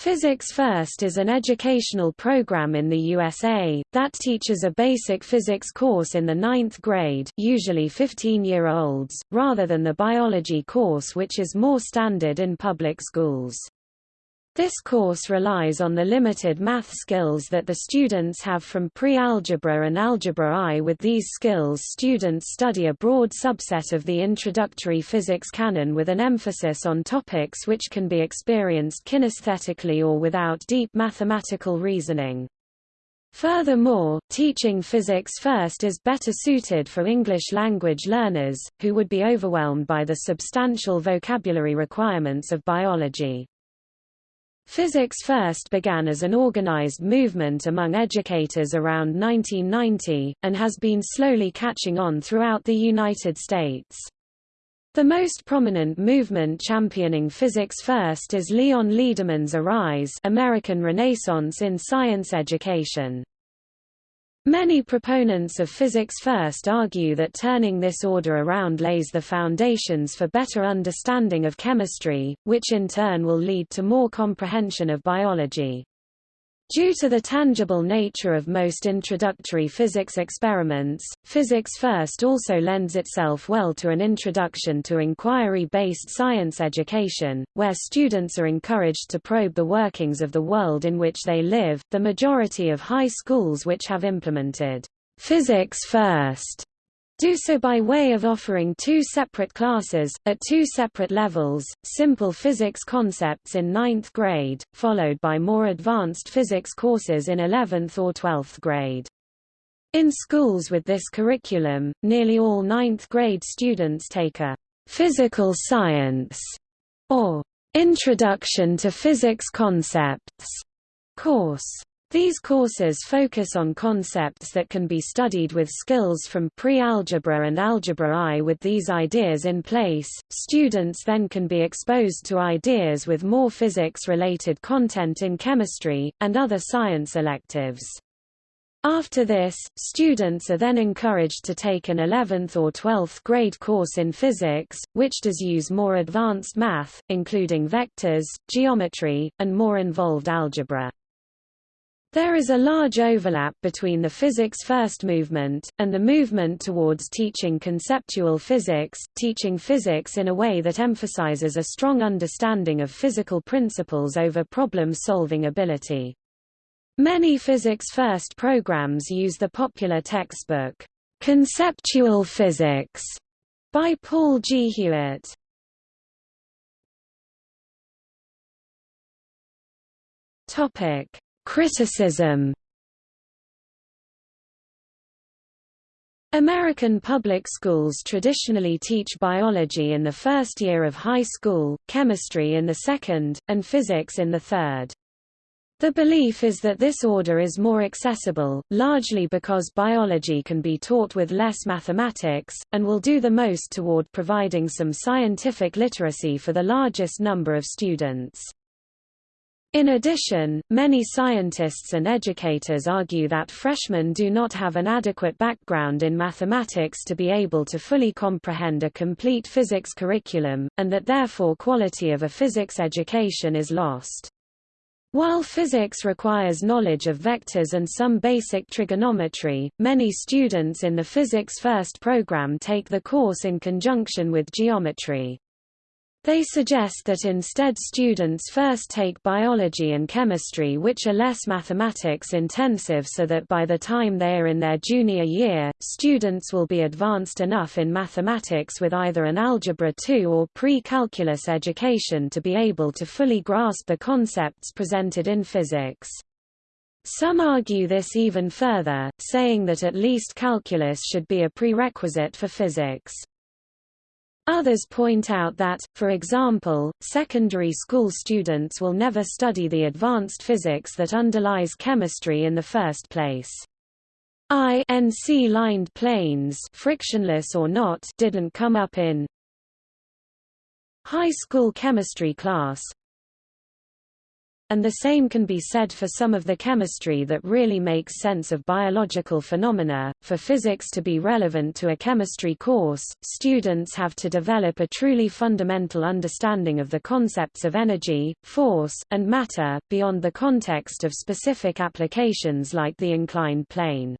Physics First is an educational program in the USA, that teaches a basic physics course in the ninth grade usually 15-year-olds, rather than the biology course which is more standard in public schools. This course relies on the limited math skills that the students have from pre-algebra and algebra I. With these skills students study a broad subset of the introductory physics canon with an emphasis on topics which can be experienced kinesthetically or without deep mathematical reasoning. Furthermore, teaching physics first is better suited for English language learners, who would be overwhelmed by the substantial vocabulary requirements of biology. Physics First began as an organized movement among educators around 1990, and has been slowly catching on throughout the United States. The most prominent movement championing physics first is Leon Lederman's Arise American Renaissance in Science Education. Many proponents of physics first argue that turning this order around lays the foundations for better understanding of chemistry, which in turn will lead to more comprehension of biology. Due to the tangible nature of most introductory physics experiments, Physics First also lends itself well to an introduction to inquiry-based science education, where students are encouraged to probe the workings of the world in which they live. The majority of high schools which have implemented Physics First do so by way of offering two separate classes, at two separate levels, simple physics concepts in ninth grade, followed by more advanced physics courses in 11th or 12th grade. In schools with this curriculum, nearly all ninth grade students take a physical science or Introduction to Physics Concepts course. These courses focus on concepts that can be studied with skills from pre-algebra and algebra I. With these ideas in place, students then can be exposed to ideas with more physics-related content in chemistry, and other science electives. After this, students are then encouraged to take an 11th or 12th grade course in physics, which does use more advanced math, including vectors, geometry, and more involved algebra. There is a large overlap between the physics first movement, and the movement towards teaching conceptual physics, teaching physics in a way that emphasizes a strong understanding of physical principles over problem-solving ability. Many physics first programs use the popular textbook, Conceptual Physics, by Paul G. Hewitt. Topic Criticism American public schools traditionally teach biology in the first year of high school, chemistry in the second, and physics in the third. The belief is that this order is more accessible, largely because biology can be taught with less mathematics, and will do the most toward providing some scientific literacy for the largest number of students. In addition, many scientists and educators argue that freshmen do not have an adequate background in mathematics to be able to fully comprehend a complete physics curriculum, and that therefore quality of a physics education is lost. While physics requires knowledge of vectors and some basic trigonometry, many students in the Physics First program take the course in conjunction with geometry. They suggest that instead students first take biology and chemistry which are less mathematics intensive so that by the time they are in their junior year, students will be advanced enough in mathematics with either an Algebra 2 or pre-calculus education to be able to fully grasp the concepts presented in physics. Some argue this even further, saying that at least calculus should be a prerequisite for physics. Others point out that, for example, secondary school students will never study the advanced physics that underlies chemistry in the first place. Inclined planes frictionless or not didn't come up in high school chemistry class. And the same can be said for some of the chemistry that really makes sense of biological phenomena. For physics to be relevant to a chemistry course, students have to develop a truly fundamental understanding of the concepts of energy, force, and matter, beyond the context of specific applications like the inclined plane.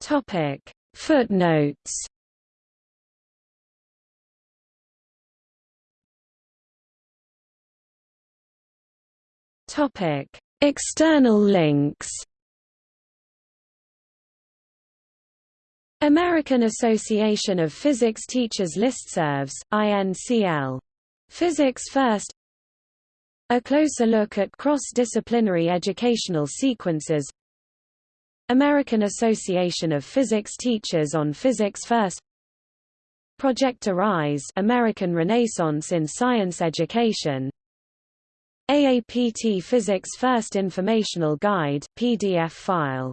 Topic: Footnotes Topic: External links. American Association of Physics Teachers Listservs, INCL. Physics First A closer look at cross-disciplinary educational sequences American Association of Physics Teachers on Physics First Project Arise American Renaissance in Science Education AAPT Physics First Informational Guide, PDF file